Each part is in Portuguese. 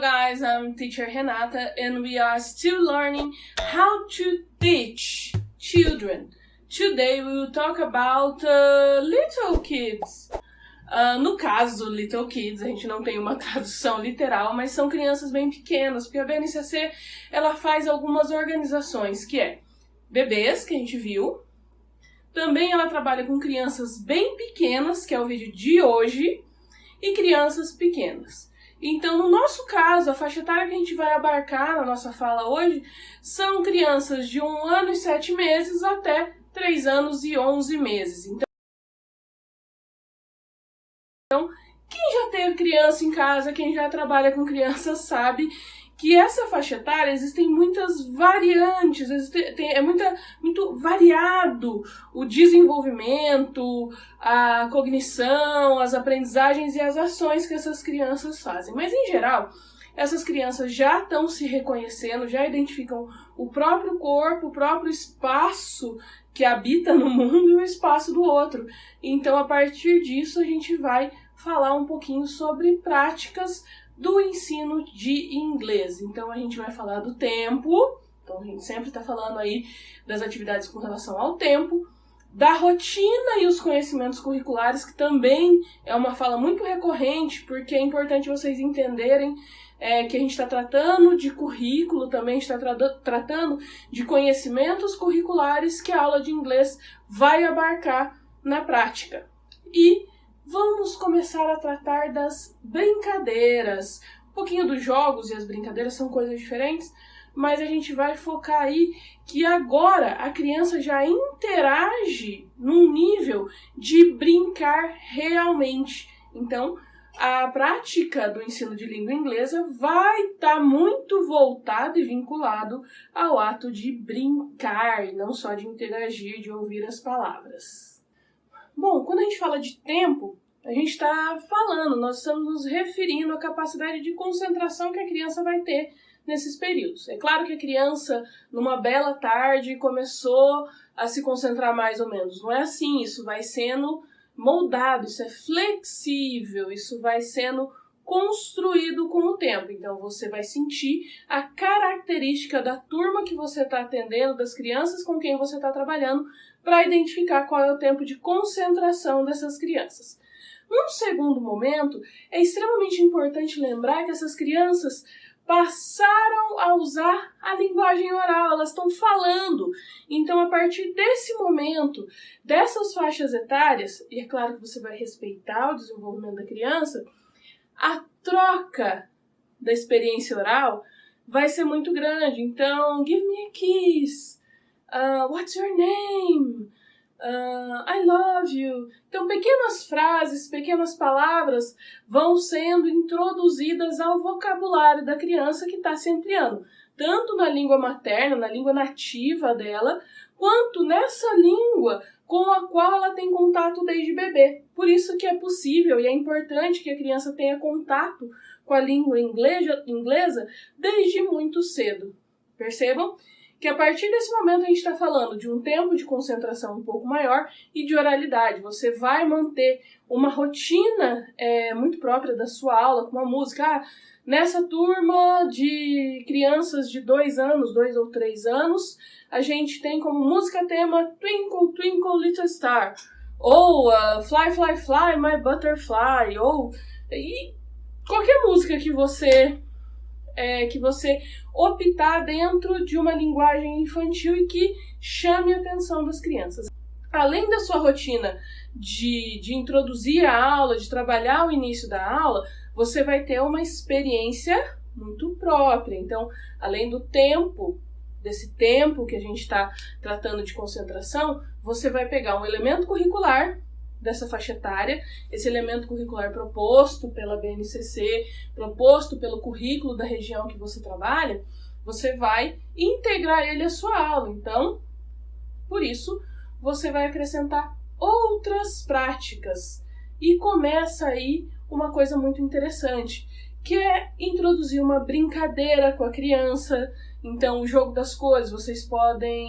Guys, I'm teacher Renata and we are still learning how to teach children. Today we will talk about uh, little kids. Uh, no caso do Little Kids, a gente não tem uma tradução literal, mas são crianças bem pequenas, porque a BNCC ela faz algumas organizações, que é bebês, que a gente viu. Também ela trabalha com crianças bem pequenas, que é o vídeo de hoje, e crianças pequenas. Então, no nosso caso, a faixa etária que a gente vai abarcar na nossa fala hoje são crianças de um ano e sete meses até três anos e onze meses. Então, quem já teve criança em casa, quem já trabalha com criança sabe que essa faixa etária existem muitas variantes, existe, tem, é muita, muito variado o desenvolvimento, a cognição, as aprendizagens e as ações que essas crianças fazem. Mas, em geral, essas crianças já estão se reconhecendo, já identificam o próprio corpo, o próprio espaço que habita no mundo e o espaço do outro. Então, a partir disso, a gente vai falar um pouquinho sobre práticas do ensino de inglês. Então a gente vai falar do tempo, então a gente sempre está falando aí das atividades com relação ao tempo, da rotina e os conhecimentos curriculares, que também é uma fala muito recorrente, porque é importante vocês entenderem é, que a gente está tratando de currículo, também está tra tratando de conhecimentos curriculares que a aula de inglês vai abarcar na prática. E vamos começar a tratar das brincadeiras. Um pouquinho dos jogos e as brincadeiras são coisas diferentes, mas a gente vai focar aí que agora a criança já interage num nível de brincar realmente. Então, a prática do ensino de língua inglesa vai estar tá muito voltado e vinculado ao ato de brincar, não só de interagir, de ouvir as palavras. Bom, quando a gente fala de tempo, a gente está falando, nós estamos nos referindo à capacidade de concentração que a criança vai ter nesses períodos. É claro que a criança, numa bela tarde, começou a se concentrar mais ou menos. Não é assim, isso vai sendo moldado, isso é flexível, isso vai sendo construído com o tempo. Então você vai sentir a característica da turma que você está atendendo, das crianças com quem você está trabalhando, para identificar qual é o tempo de concentração dessas crianças. Num segundo momento, é extremamente importante lembrar que essas crianças passaram a usar a linguagem oral, elas estão falando. Então, a partir desse momento, dessas faixas etárias, e é claro que você vai respeitar o desenvolvimento da criança, a troca da experiência oral vai ser muito grande. Então, give me a kiss uh, what's your name? Uh, I love you. Então, pequenas frases, pequenas palavras vão sendo introduzidas ao vocabulário da criança que está se ampliando, tanto na língua materna, na língua nativa dela, quanto nessa língua com a qual ela tem contato desde bebê. Por isso que é possível e é importante que a criança tenha contato com a língua inglesa, inglesa desde muito cedo. Percebam? Que a partir desse momento a gente está falando de um tempo de concentração um pouco maior e de oralidade. Você vai manter uma rotina é, muito própria da sua aula, com uma música. Ah, nessa turma de crianças de dois anos, dois ou três anos, a gente tem como música tema Twinkle, Twinkle, Little Star. Ou uh, Fly, Fly, Fly, My Butterfly. Ou e qualquer música que você é, que você optar dentro de uma linguagem infantil e que chame a atenção das crianças. Além da sua rotina de, de introduzir a aula, de trabalhar o início da aula, você vai ter uma experiência muito própria. Então, além do tempo, desse tempo que a gente está tratando de concentração, você vai pegar um elemento curricular dessa faixa etária, esse elemento curricular proposto pela BNCC, proposto pelo currículo da região que você trabalha, você vai integrar ele à sua aula. Então, por isso, você vai acrescentar outras práticas. E começa aí uma coisa muito interessante, que é introduzir uma brincadeira com a criança. Então, o jogo das cores, vocês podem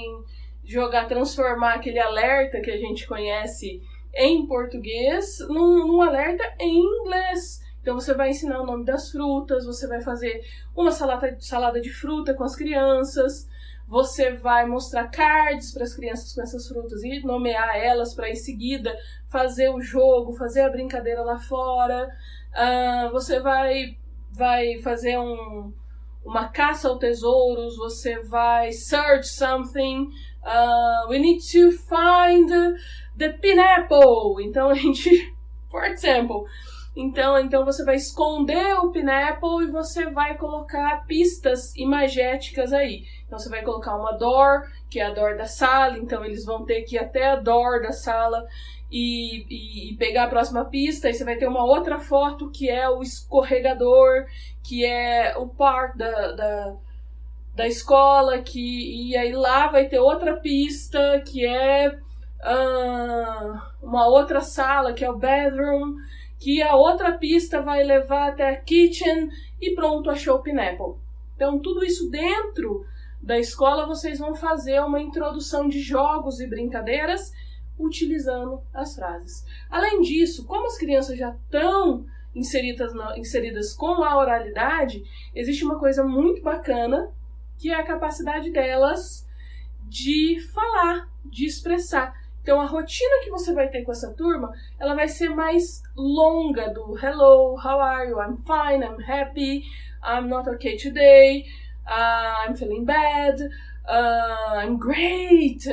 jogar, transformar aquele alerta que a gente conhece em português num, num alerta em inglês. Então você vai ensinar o nome das frutas, você vai fazer uma salada, salada de fruta com as crianças, você vai mostrar cards para as crianças com essas frutas e nomear elas para em seguida fazer o jogo, fazer a brincadeira lá fora. Uh, você vai, vai fazer um, uma caça ao tesouros, você vai search something. Uh, we need to find the pineapple. Então a gente, for example, então, então você vai esconder o pineapple e você vai colocar pistas imagéticas aí. Então você vai colocar uma door, que é a door da sala, então eles vão ter que ir até a door da sala e, e, e, pegar a próxima pista, e você vai ter uma outra foto que é o escorregador, que é o par da, da, da escola, que, e aí lá vai ter outra pista que é uh, uma outra sala, que é o bedroom, que a outra pista vai levar até a kitchen e pronto, achou o pineapple. Então tudo isso dentro da escola vocês vão fazer uma introdução de jogos e brincadeiras utilizando as frases. Além disso, como as crianças já estão inseridas, inseridas com a oralidade, existe uma coisa muito bacana que é a capacidade delas de falar, de expressar. Então a rotina que você vai ter com essa turma, ela vai ser mais longa do hello, how are you? I'm fine, I'm happy, I'm not okay today, uh, I'm feeling bad, uh, I'm great.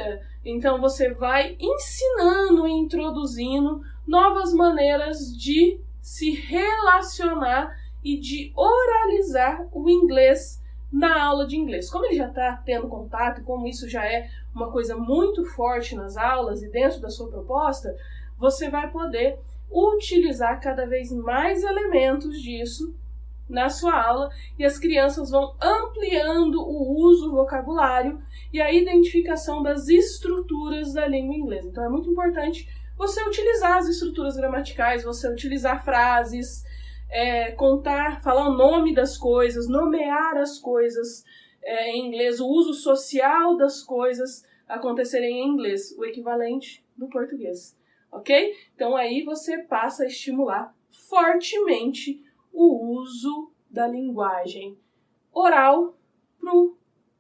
Então você vai ensinando e introduzindo novas maneiras de se relacionar e de oralizar o inglês na aula de inglês. Como ele já está tendo contato, como isso já é uma coisa muito forte nas aulas e dentro da sua proposta, você vai poder utilizar cada vez mais elementos disso na sua aula e as crianças vão ampliando o uso vocabulário e a identificação das estruturas da língua inglesa. Então é muito importante você utilizar as estruturas gramaticais, você utilizar frases, é, contar, falar o nome das coisas, nomear as coisas é, em inglês, o uso social das coisas acontecerem em inglês, o equivalente do português, ok? Então aí você passa a estimular fortemente o uso da linguagem oral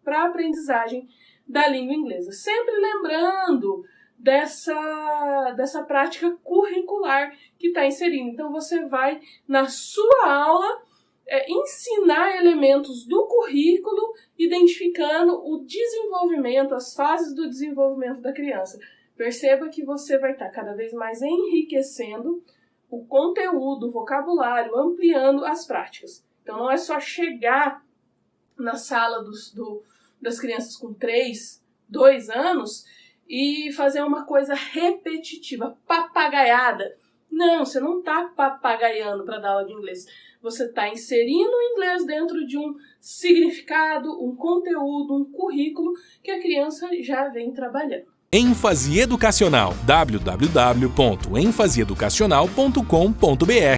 para a aprendizagem da língua inglesa. Sempre lembrando dessa, dessa prática curricular que está inserindo. Então, você vai, na sua aula, é, ensinar elementos do currículo, identificando o desenvolvimento, as fases do desenvolvimento da criança. Perceba que você vai estar tá cada vez mais enriquecendo o conteúdo, o vocabulário, ampliando as práticas. Então não é só chegar na sala dos, do, das crianças com 3, 2 anos e fazer uma coisa repetitiva, papagaiada. Não, você não está papagaiando para dar aula de inglês. Você está inserindo o inglês dentro de um significado, um conteúdo, um currículo que a criança já vem trabalhando. Ênfase educacional. www.enfaseeducacional.com.br